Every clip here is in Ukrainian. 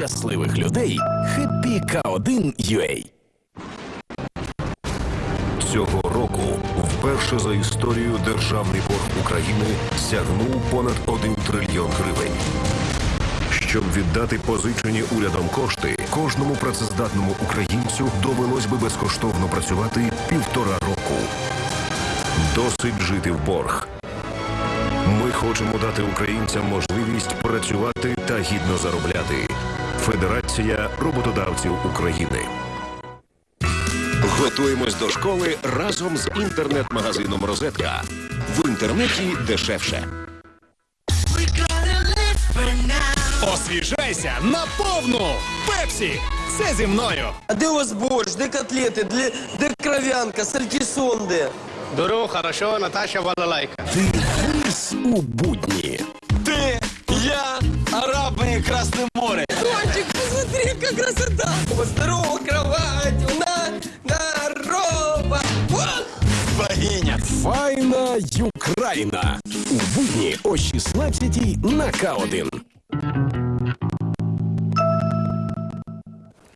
щасливих людей Happy K1 UA. Цього року вперше за історію державний борг України сягнув понад 1 трильйон гривень. Щоб віддати позичені урядом кошти, кожному працездатному українцю довелось би безкоштовно працювати півтора року. Досить жити в борг. Хочемо дати українцям можливість працювати та гідно заробляти. Федерація роботодавців України. Готуємось до школи разом з інтернет-магазином Розетка. В інтернеті дешевше. Освіжайся на повну! Пепсі! Це зі мною! А де у вас борщ, де котлети, де, де кров'янка, сальтісон де? Дуру, хорошо, Наташа балалайка. Дивись у будні. Ти, я, арабы и Красное море. Котик, посмотри, как красота. Здорово, кровать, на, здорово. Вот. Богиня. Файна Юкраїна. У будні о 16 на К1.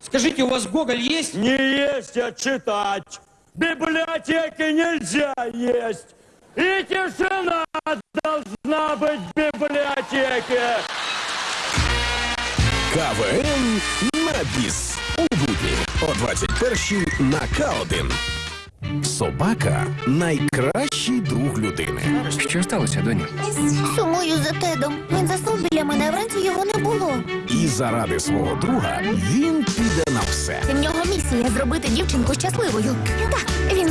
Скажите, у вас Гоголь есть? Не есть, а читать. В библиотеке нельзя есть. И тишина Должна быть в библиотеке. КВН на біс. У будні о 21-й на К1. Собака найкращий друг людини. Що сталося, доню? Сумую за Тедом. Він заснув біля мене, вранці його не було. І заради свого друга він піде на все. В нього місія зробити дівчинку щасливою. Так,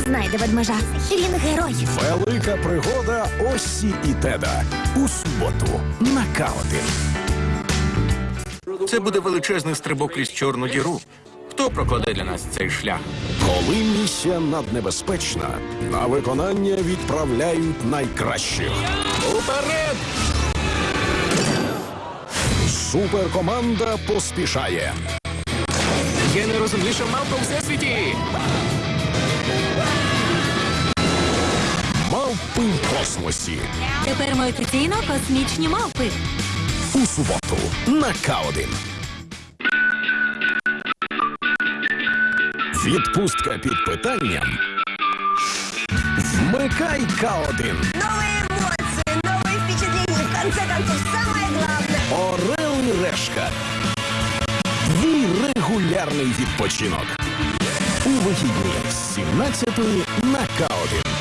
знайде ведмежа. Він герой. Велика пригода Осі і Теда у суботу на К1. Це буде величезний стрибок крізь чорну діру. Хто прокладе для нас цей шлях? Коли місія наднебезпечна, на виконання відправляють найкращих. Уперед! Суперкоманда поспішає. Я найрозумніша мавка у всесвіті! космосі. Тепер ми офіційно космічні мавпи. У суботу на К1. Відпустка під питанням. Вмикай К1. Новые эмоции, новые впечатления. В конце концов, самое главное. Орел і решка. Твій регулярний відпочинок. У вихідні з 17 на К1.